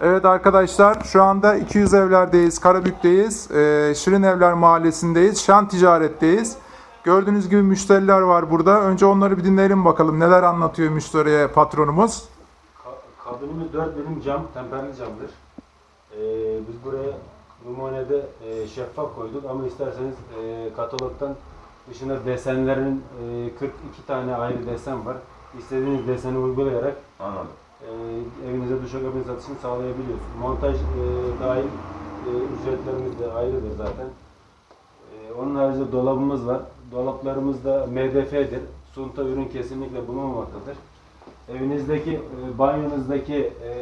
Evet arkadaşlar şu anda 200 evlerdeyiz, Karabük'teyiz. Ee, Şirin Evler Mahallesi'ndeyiz, Şan Ticaret'teyiz. Gördüğünüz gibi müşteriler var burada. Önce onları bir dinleyelim bakalım neler anlatıyor müşteriye patronumuz. Ka- Kabinimiz 4 milim cam, temperli camdır. Ee, biz buraya numunede e, şeffaf koyduk ama isterseniz e, katalogdan dışında desenlerin e, 42 tane ayrı desen var. İstediğiniz deseni uygulayarak Anladım. E, evinize duşakabin satışını sağlayabiliyorsunuz. Montaj e, dahil e, ücretlerimiz de ayrıdır zaten. E, onun haricinde dolabımız var. Dolaplarımız da MDF'dir. Sunta ürün kesinlikle bulunmamaktadır. Evinizdeki, e, banyonuzdaki e,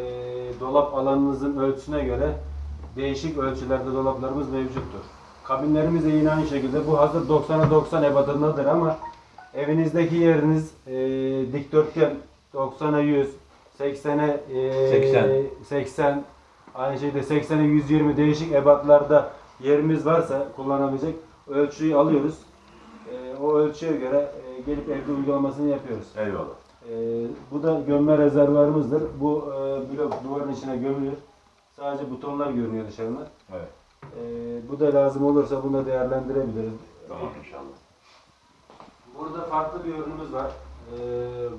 dolap alanınızın ölçüsüne göre değişik ölçülerde dolaplarımız mevcuttur. Kabinlerimiz de yine aynı şekilde. Bu hazır 90'a 90 ebatındadır ama evinizdeki yeriniz e, dikdörtgen 90'a 100, 80'e e, 80. 80, aynı şekilde 80'e 120 değişik ebatlarda yerimiz varsa kullanabilecek ölçüyü alıyoruz. E, o ölçüye göre e, gelip evde uygulamasını yapıyoruz. Eyvallah. Ee, bu da gömme rezervuarımızdır. Bu e, blok duvarın içine gömülür. Sadece butonlar görünüyor dışarıdan. Evet. Bu da lazım olursa bunu da değerlendirebiliriz. Tamam inşallah. Burada farklı bir ürünümüz var.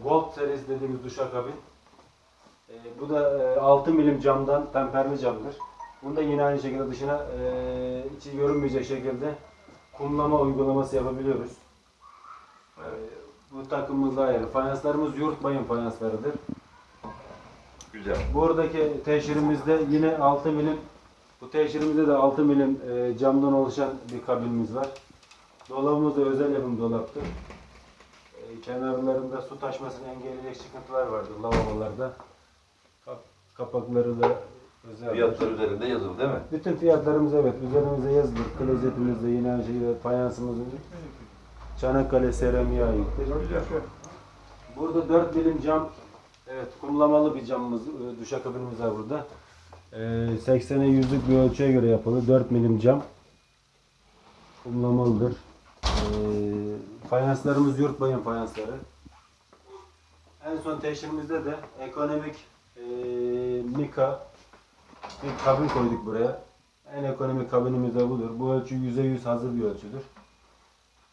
Gold serisi dediğimiz duşakabin. Ee, bu da e, 6 milim camdan temperli camdır. Bunu da yine aynı şekilde dışına e, içi görünmeyecek şekilde kumlama uygulaması yapabiliyoruz. Ee, bu takımımızda ayrı. Fayanslarımız yurt bayım fayanslarıdır. Güzel. Buradaki teşhirimizde yine 6 milim bu teşhirimizde de 6 milim e, camdan oluşan bir kabinimiz var. Dolabımız da özel yapım dolaptır. E, kenarlarında su taşmasını engelleyecek çıkıntılar vardır lavabolarda. Kap, kapakları da özel. Fiyatlar üzerinde yazılı değil mi? Bütün fiyatlarımız evet üzerimize yazılır. Klozetimizde yine şekilde fayansımızın Çanakkale seramiğe aittir. Burada 4 milim cam, evet kumlamalı bir camımız, e, duşakabinimiz var burada. E, 80'e 100'lük bir ölçüye göre yapılı 4 milim cam. Kumlamalıdır. E, fayanslarımız yurt bayım fayansları. En son teşhirimizde de ekonomik e, Mika bir kabin koyduk buraya. En ekonomik kabinimiz de budur. Bu ölçü %100 hazır bir ölçüdür.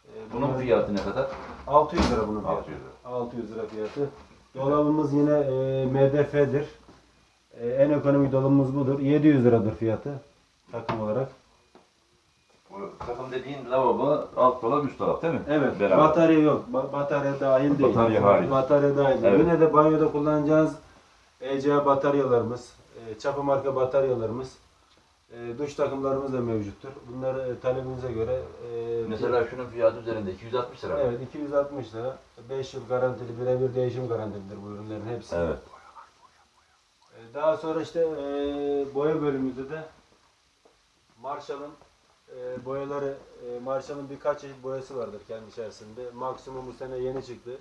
E, Bunun fiyatı ne kadar? 600 lira bunun fiyatı. 600 lira. 600 lira fiyatı. Dolabımız yine e, MDF'dir. E, en ekonomik dolabımız budur. 700 liradır fiyatı takım olarak. Bu takım dediğin lavabo alt dolap üst dolap değil mi? Evet. Beraber. Batarya yok. Ba- batarya dahil değil. Batarya hariç. Batarya dahil değil. Evet. Yine de banyoda kullanacağınız ECA bataryalarımız, e, çapı marka bataryalarımız, e, duş takımlarımız da mevcuttur. Bunları e, talebinize göre e, Mesela şunun fiyatı üzerinde 260 lira. Evet 260 lira. 5 yıl garantili birebir değişim garantilidir bu ürünlerin hepsi. Evet. Daha sonra işte e, boya bölümümüzde de Marshall'ın e, boyaları, e, Marshall'ın birkaç çeşit boyası vardır kendi içerisinde. Maksimum bu sene yeni çıktı.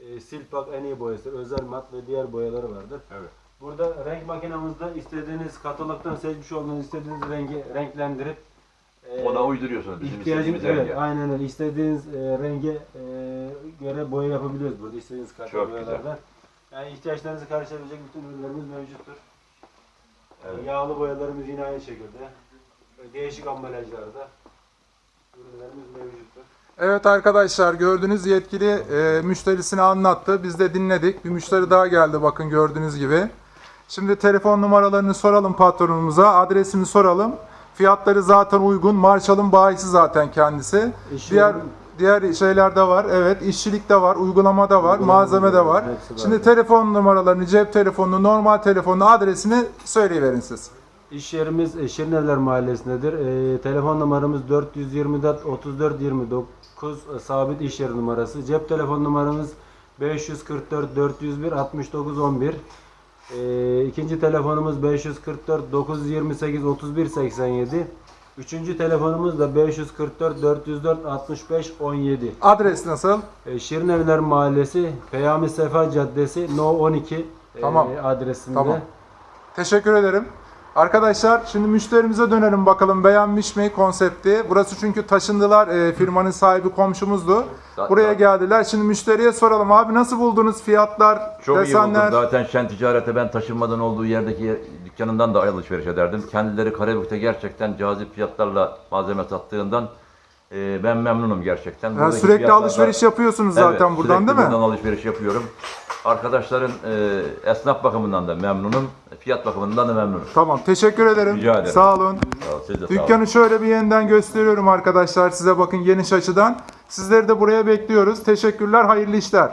E, Silpak en iyi boyası, özel mat ve diğer boyaları vardır. Evet. Burada renk makinamızda istediğiniz katalogdan seçmiş olduğunuz istediğiniz rengi renklendirip e, Ona uyduruyorsunuz bizim İhtiyacınız istediğimiz evet renge. aynen öyle. İstediğiniz e, renge e, göre boya yapabiliyoruz burada. İstediğiniz Çok boyalardan. Yani ihtiyaçlarınızı karşılayabilecek bütün ürünlerimiz mevcuttur. Evet. Yağlı boyalarımız yine aynı şekilde. Değişik ambalajlarda ürünlerimiz mevcuttur. Evet arkadaşlar gördüğünüz yetkili e, müşterisini anlattı. Biz de dinledik. Bir müşteri daha geldi bakın gördüğünüz gibi. Şimdi telefon numaralarını soralım patronumuza. Adresini soralım. Fiyatları zaten uygun. Marshall'ın bayisi zaten kendisi. İş Diğer diğer şeyler de var. Evet, işçilik de var, uygulama da var, Uygulama malzeme de hepsi var. Şimdi telefon numaralarını, cep telefonunu, normal telefonunu, adresini söyleyiverin siz. İş yerimiz e, Şirinevler Mahallesi'ndedir. E, telefon numaramız 424 34 29 e, sabit iş yeri numarası. Cep telefon numaramız 544 401 69 11. E, ikinci telefonumuz 544 928 31 87. Üçüncü telefonumuz da 544 404 65 17. Adres nasıl? E, Şirinevler Mahallesi, Peyami Sefa Caddesi, No 12 e, Tamam. adresinde. Tamam. Teşekkür ederim. Arkadaşlar şimdi müşterimize dönelim bakalım beğenmiş mi konsepti. Burası çünkü taşındılar e, firmanın sahibi komşumuzdu. Zaten- Buraya geldiler. Şimdi müşteriye soralım abi nasıl buldunuz fiyatlar, Çok iyi desenler? buldum. Zaten Şen Ticaret'e ben taşınmadan olduğu yerdeki yer- dükkanından da alışveriş ederdim. Kendileri Karabük'te gerçekten cazip fiyatlarla malzeme sattığından e, ben memnunum gerçekten. Ha, sürekli fiyatlardan- alışveriş yapıyorsunuz Evet, zaten buradan sürekli değil mi? buradan alışveriş yapıyorum. Arkadaşların e, esnaf bakımından da memnunum. Fiyat bakımından da memnunum. Tamam teşekkür ederim. Rica ederim. Sağ olun. Sağ ol, siz de sağ olun. Dükkanı şöyle bir yeniden gösteriyorum arkadaşlar size bakın geniş açıdan. Sizleri de buraya bekliyoruz. Teşekkürler, hayırlı işler.